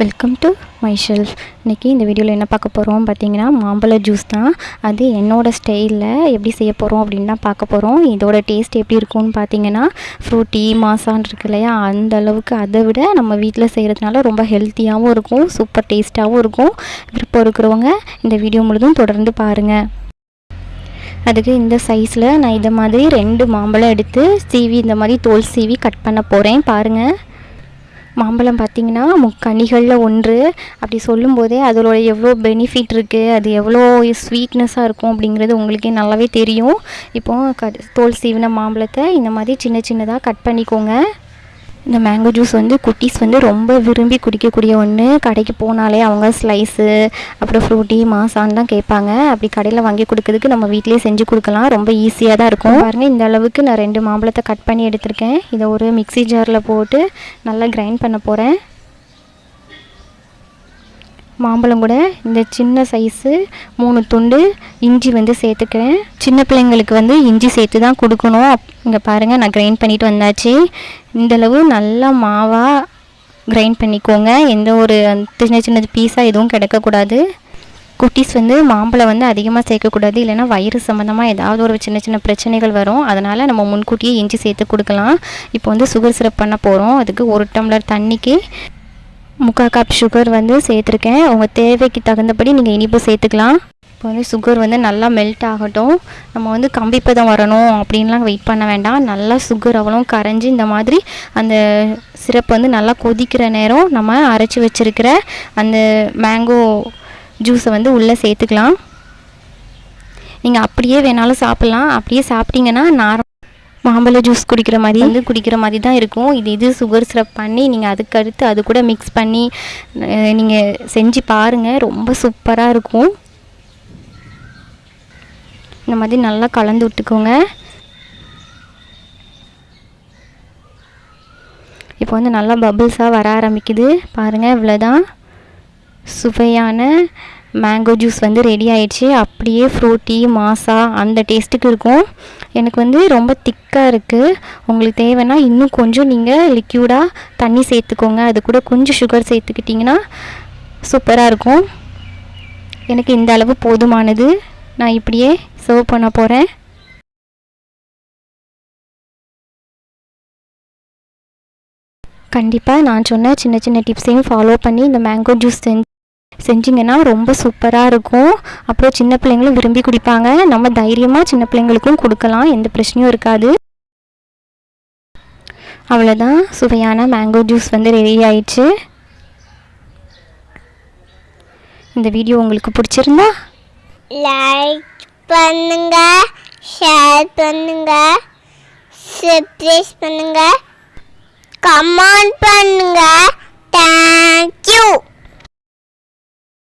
Welcome to my shelf இன்றைக்கி இந்த வீடியோவில் என்ன பார்க்க போகிறோம் பார்த்தீங்கன்னா மாம்பழ ஜூஸ் தான். அது என்னோடய ஸ்டைலில் எப்படி செய்ய போகிறோம் அப்படின்னு தான் பார்க்க போகிறோம் இதோட டேஸ்ட் எப்படி இருக்கும்னு பார்த்தீங்கன்னா ஃப்ரூட்டி மாசான் இருக்கு இல்லையா? அந்த அளவுக்கு அதை விட நம்ம வீட்டில் செய்கிறதுனால ரொம்ப ஹெல்த்தியாகவும் இருக்கும் சூப்பர் டேஸ்ட்டாகவும் இருக்கும். விருப்பம் இருக்கிறவங்க இந்த வீடியோ முழுதும் தொடர்ந்து பாருங்கள் அதுக்கு இந்த சைஸில் நான் இதை மாதிரி ரெண்டு மாம்பழம் எடுத்து சீவி இந்த மாதிரி தோல் சீவி கட் பண்ண போகிறேன் பாருங்கள் மாம்பழம் பார்த்திங்கன்னா முக்கனிகளில் ஒன்று. அப்படி சொல்லும்போதே அதோட எவ்வளோ பெனிஃபிட் இருக்குது அது எவ்வளோ ஸ்வீட்னஸாக இருக்கும் அப்படிங்கிறது உங்களுக்கே நல்லாவே தெரியும். இப்போது க தோல் சீவின மாம்பழத்தை இந்த மாதிரி சின்ன சின்னதாக கட் பண்ணிக்கோங்க. இந்த மேங்கோ ஜூஸ் வந்து குட்டீஸ் வந்து ரொம்ப விரும்பி குடிக்கக்கூடிய ஒன்று கடைக்கு போனாலே அவங்க ஸ்லைஸு அப்புறம் ஃப்ரூட்டி மாசான் தான் கேட்பாங்க. அப்படி கடையில் வாங்கி கொடுக்கறதுக்கு நம்ம வீட்டிலேயே செஞ்சு கொடுக்கலாம். ரொம்ப ஈஸியாக தான் இருக்கும். பாருங்கள் இந்த அளவுக்கு நான் ரெண்டு மாம்பழத்தை கட் பண்ணி எடுத்திருக்கேன். இதை ஒரு மிக்ஸி ஜாரில் போட்டு நல்லா கிரைண்ட் பண்ண போகிறேன் மாம்பழம் கூட இந்த சின்ன சைஸு மூணு துண்டு இஞ்சி வந்து சேர்த்துக்கிறேன். சின்ன பிள்ளைங்களுக்கு வந்து இஞ்சி சேர்த்து தான் கொடுக்கணும். இங்கே பாருங்கள் நான் கிரைண்ட் பண்ணிட்டு வந்தாச்சு. இந்தளவு நல்லா மாவாக கிரைண்ட் பண்ணிக்கோங்க. எந்த ஒரு சின்ன சின்ன பீஸாக எதுவும் கிடைக்கக்கூடாது. குட்டீஸ் வந்து மாம்பழம் வந்து அதிகமாக சேர்க்கக்கூடாது. இல்லைனா வயிறு சம்மந்தமாக ஏதாவது ஒரு சின்ன சின்ன பிரச்சனைகள் வரும். அதனால் நம்ம முன்கூட்டியே இஞ்சி சேர்த்து கொடுக்கலாம். இப்போ வந்து சுகர் சிரப் பண்ண போகிறோம் அதுக்கு ஒரு டம்ளர் தண்ணிக்கு முக்கால் கப் சுகர் வந்து சேர்த்துருக்கேன். உங்கள் தேவைக்கு தகுந்தபடி நீங்கள் இனிப்பு சேர்த்துக்கலாம். இப்போ வந்து சுகர் வந்து நல்லா மெல்ட் ஆகட்டும். நம்ம வந்து கம்பிப்பதம் வரணும் அப்படின்லாம் வெயிட் பண்ண வேண்டாம். நல்லா சுகர் அவ்வளோ கரைஞ்சி இந்த மாதிரி அந்த சிரப் வந்து நல்லா கொதிக்கிற நேரம் நம்ம அரைச்சி வச்சுருக்கிற அந்த மேங்கோ ஜூஸை வந்து உள்ளே சேர்த்துக்கலாம். நீங்கள் அப்படியே வேணாலும் சாப்பிட்லாம். அப்படியே சாப்பிட்டீங்கன்னா நார் மாம்பழ ஜூஸ் குடிக்கிற மாதிரி. வந்து குடிக்கிற மாதிரி தான் இருக்கும். இது இது சுகர் சிரப் பண்ணி நீங்கள் அதுக்கடுத்து அது கூட மிக்ஸ் பண்ணி நீங்கள் செஞ்சு பாருங்கள் ரொம்ப சூப்பராக இருக்கும். இந்த மாதிரி நல்லா கலந்து விட்டுக்கோங்க. இப்போ வந்து நல்லா பபுள்ஸாக வர ஆரம்பிக்குது. பாருங்கள் இவ்வளோதான் சுவையான மேங்கோ ஜூஸ் வந்து ரெடி ஆயிடுச்சு. அப்படியே ஃப்ரூட்டி மாசா அந்த டேஸ்ட்டுக்கு இருக்கும். எனக்கு வந்து ரொம்ப திக்காக இருக்குது உங்களுக்கு தேவைன்னா இன்னும் கொஞ்சம் நீங்கள் லிக்யூடாக தண்ணி சேர்த்துக்கோங்க. அது கூட கொஞ்சம் சுகர் சேர்த்துக்கிட்டிங்கன்னா சூப்பராக இருக்கும். எனக்கு இந்த அளவு போதுமானது. நான் இப்படியே சர்வ் பண்ண போகிறேன் கண்டிப்பாக நான் சொன்ன சின்ன சின்ன டிப்ஸையும் ஃபாலோ பண்ணி இந்த மேங்கோ ஜூஸ் செஞ்சு செஞ்சிங்கன்னா ரொம்ப சூப்பராக இருக்கும். அப்புறம் சின்ன பிள்ளைங்களும் விரும்பி குடிப்பாங்க. நம்ம தைரியமாக சின்ன பிள்ளைங்களுக்கும் கொடுக்கலாம். எந்த பிரச்சனையும் இருக்காது. அவ்வளோதான் சுவையான மேங்கோ ஜூஸ் வந்து ரெடி ஆயிடுச்சு. இந்த வீடியோ உங்களுக்கு பிடிச்சிருந்தா லைக் பண்ணுங்க ஷேர் பண்ணுங்க சப்ஸ்கிரைப் பண்ணுங்க கமெண்ட் பண்ணுங்க.